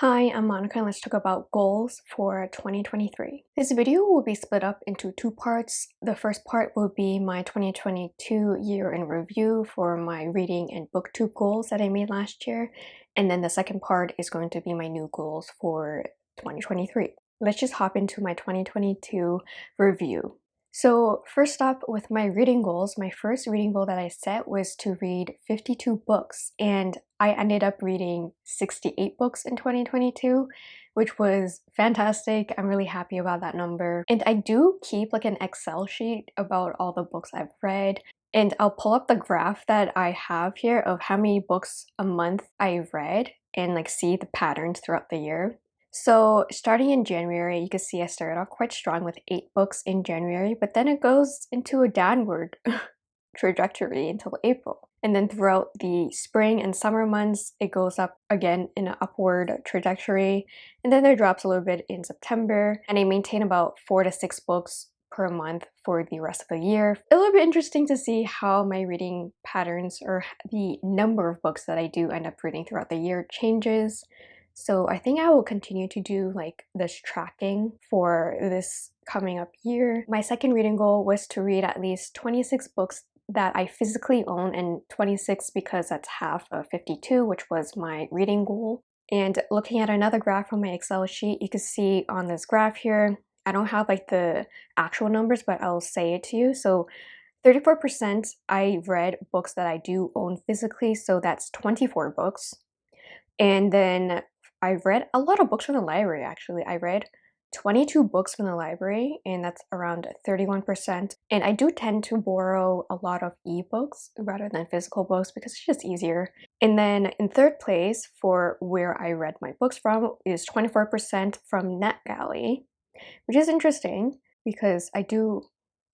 Hi, I'm Monica and let's talk about goals for 2023. This video will be split up into two parts. The first part will be my 2022 year in review for my reading and booktube goals that I made last year. And then the second part is going to be my new goals for 2023. Let's just hop into my 2022 review. So first up with my reading goals, my first reading goal that I set was to read 52 books and I ended up reading 68 books in 2022 which was fantastic. I'm really happy about that number. And I do keep like an Excel sheet about all the books I've read and I'll pull up the graph that I have here of how many books a month I've read and like see the patterns throughout the year. So starting in January, you can see I started off quite strong with 8 books in January, but then it goes into a downward trajectory until April. And then throughout the spring and summer months, it goes up again in an upward trajectory. And then there drops a little bit in September. And I maintain about 4 to 6 books per month for the rest of the year. Little bit interesting to see how my reading patterns or the number of books that I do end up reading throughout the year changes. So I think I will continue to do like this tracking for this coming up year. My second reading goal was to read at least 26 books that I physically own and 26 because that's half of 52 which was my reading goal. And looking at another graph from my Excel sheet, you can see on this graph here, I don't have like the actual numbers but I'll say it to you. So 34% I read books that I do own physically so that's 24 books. And then I read a lot of books from the library actually. I read 22 books from the library and that's around 31% and I do tend to borrow a lot of ebooks rather than physical books because it's just easier. And then in third place for where I read my books from is 24% from NetGalley which is interesting because I do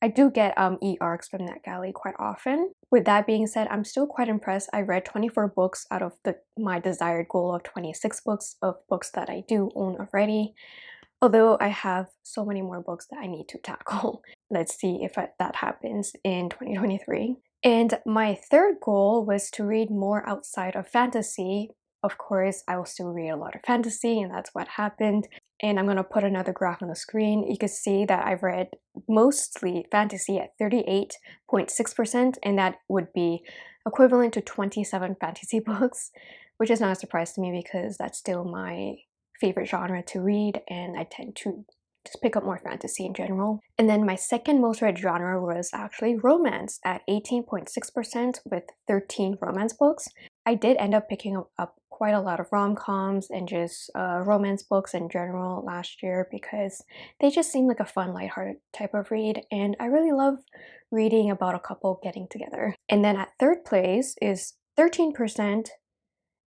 I do get um, e-arcs from NetGalley quite often. With that being said, I'm still quite impressed. I read 24 books out of the, my desired goal of 26 books of books that I do own already. Although I have so many more books that I need to tackle. Let's see if that happens in 2023. And my third goal was to read more outside of fantasy. Of course, I will still read a lot of fantasy and that's what happened and I'm going to put another graph on the screen, you can see that I've read mostly fantasy at 38.6% and that would be equivalent to 27 fantasy books, which is not a surprise to me because that's still my favorite genre to read and I tend to just pick up more fantasy in general. And then my second most read genre was actually romance at 18.6% with 13 romance books. I did end up picking up quite a lot of rom-coms and just uh, romance books in general last year because they just seem like a fun lighthearted type of read and I really love reading about a couple getting together. And then at third place is 13%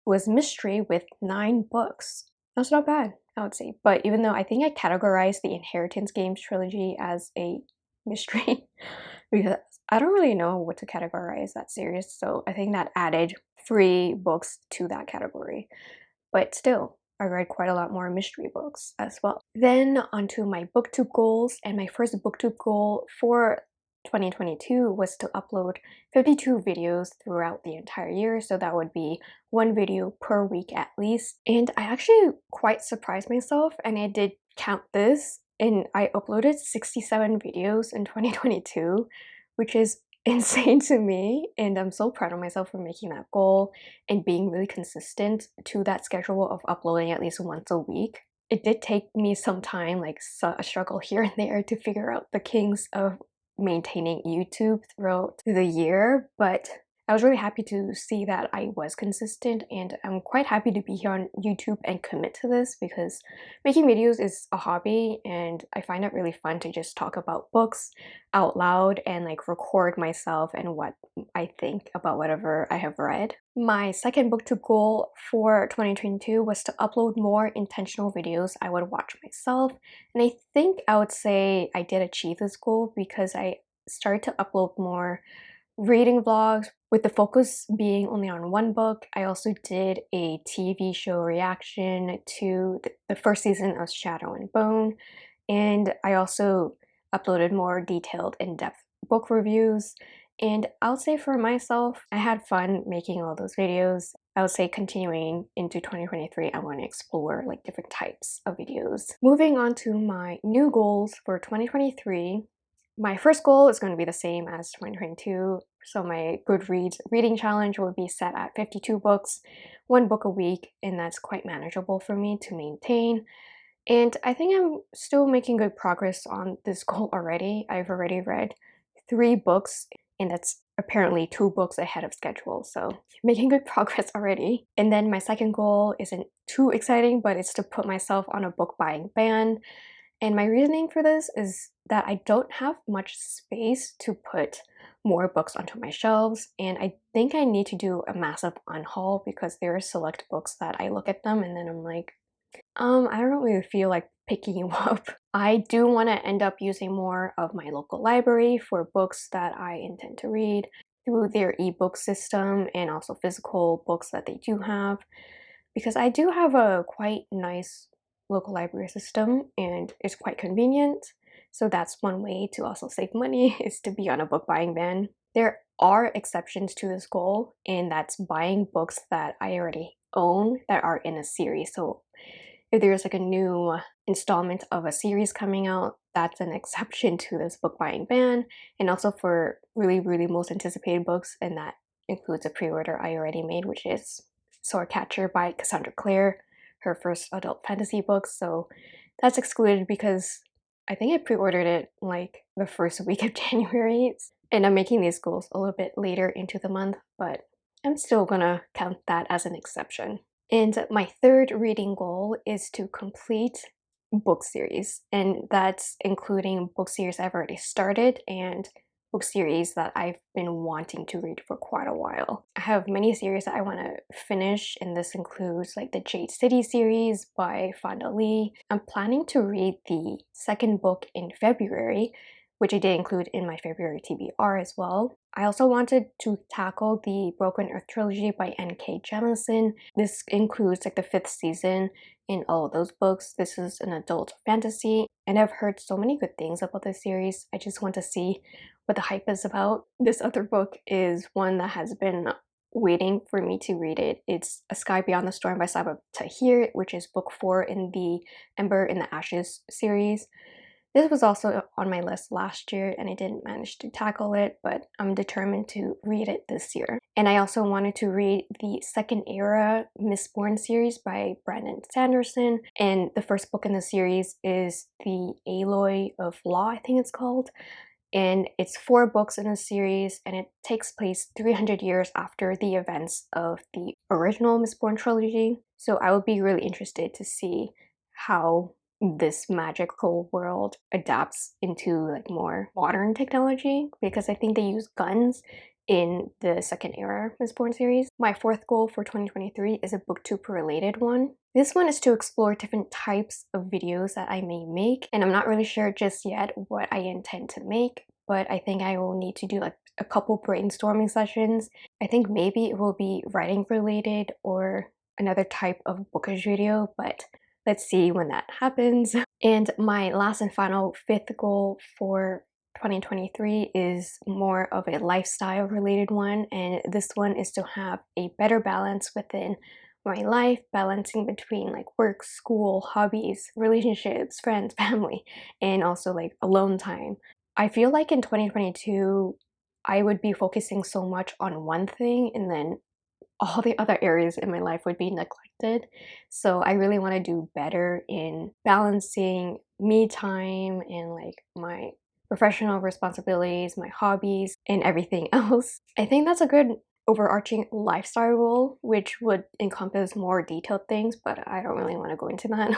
was mystery with 9 books. That's not bad, I would say. But even though I think I categorized the Inheritance Games trilogy as a mystery because I don't really know what to categorize that series so I think that added free books to that category. But still, I read quite a lot more mystery books as well. Then onto my booktube goals and my first booktube goal for 2022 was to upload 52 videos throughout the entire year so that would be one video per week at least and I actually quite surprised myself and I did count this and I uploaded 67 videos in 2022 which is insane to me and I'm so proud of myself for making that goal and being really consistent to that schedule of uploading at least once a week. It did take me some time, like a struggle here and there to figure out the kinks of maintaining YouTube throughout the year, but I was really happy to see that I was consistent and I'm quite happy to be here on YouTube and commit to this because making videos is a hobby and I find it really fun to just talk about books out loud and like record myself and what I think about whatever I have read. My second booktube goal for 2022 was to upload more intentional videos I would watch myself and I think I would say I did achieve this goal because I started to upload more reading vlogs with the focus being only on one book. I also did a TV show reaction to the first season of Shadow and Bone and I also uploaded more detailed in-depth book reviews and I'll say for myself, I had fun making all those videos. I would say continuing into 2023, I want to explore like different types of videos. Moving on to my new goals for 2023. My first goal is going to be the same as 2022. So my Goodreads reading challenge will be set at 52 books, one book a week, and that's quite manageable for me to maintain. And I think I'm still making good progress on this goal already. I've already read three books and that's apparently two books ahead of schedule so making good progress already and then my second goal isn't too exciting but it's to put myself on a book buying ban and my reasoning for this is that I don't have much space to put more books onto my shelves and I think I need to do a massive unhaul because there are select books that I look at them and then I'm like um I don't really feel like picking you up. I do want to end up using more of my local library for books that I intend to read through their ebook system and also physical books that they do have because I do have a quite nice local library system and it's quite convenient. So that's one way to also save money is to be on a book buying ban. There are exceptions to this goal and that's buying books that I already own that are in a series. So if there's like a new installment of a series coming out, that's an exception to this book buying ban. And also for really, really most anticipated books, and that includes a pre-order I already made, which is Swordcatcher by Cassandra Clare, her first adult fantasy book. So that's excluded because I think I pre-ordered it like the first week of January. And I'm making these goals a little bit later into the month, but I'm still gonna count that as an exception. And my third reading goal is to complete book series, and that's including book series I've already started and book series that I've been wanting to read for quite a while. I have many series that I want to finish, and this includes like the Jade City series by Fonda Lee. I'm planning to read the second book in February, which I did include in my February TBR as well. I also wanted to tackle the Broken Earth trilogy by N.K. Jemisin. This includes like the fifth season in all of those books. This is an adult fantasy, and I've heard so many good things about this series. I just want to see what the hype is about. This other book is one that has been waiting for me to read it. It's A Sky Beyond the Storm by Sabaa Tahir, which is book four in the Ember in the Ashes series. This was also on my list last year and I didn't manage to tackle it, but I'm determined to read it this year. And I also wanted to read the second era Mistborn series by Brandon Sanderson. And the first book in the series is The Alloy of Law, I think it's called. And it's four books in a series and it takes place 300 years after the events of the original Mistborn trilogy. So I would be really interested to see how this magical world adapts into like more modern technology because I think they use guns in the second era Mistborn series. My fourth goal for 2023 is a booktube related one. This one is to explore different types of videos that I may make and I'm not really sure just yet what I intend to make but I think I will need to do like a couple brainstorming sessions. I think maybe it will be writing related or another type of bookish video but Let's see when that happens. And my last and final fifth goal for 2023 is more of a lifestyle related one and this one is to have a better balance within my life, balancing between like work, school, hobbies, relationships, friends, family, and also like alone time. I feel like in 2022, I would be focusing so much on one thing and then all the other areas in my life would be neglected. So I really want to do better in balancing me time and like my professional responsibilities, my hobbies, and everything else. I think that's a good overarching lifestyle goal, which would encompass more detailed things, but I don't really want to go into that.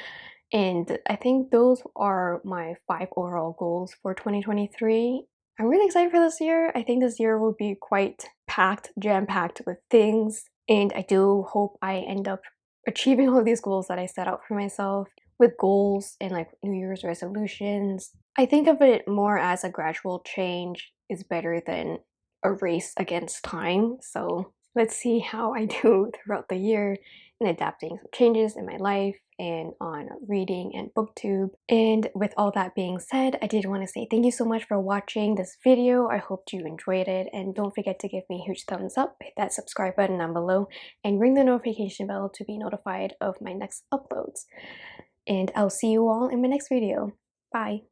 and I think those are my five overall goals for 2023. I'm really excited for this year. I think this year will be quite packed, jam-packed with things, and I do hope I end up achieving all these goals that I set out for myself with goals and like New Year's resolutions. I think of it more as a gradual change is better than a race against time. So let's see how I do throughout the year. And adapting some changes in my life and on reading and booktube. And with all that being said i did want to say thank you so much for watching this video. I hope you enjoyed it. And don't forget to give me a huge thumbs up hit that subscribe button down below and ring the notification bell to be notified of my next uploads. And i'll see you all in my next video. Bye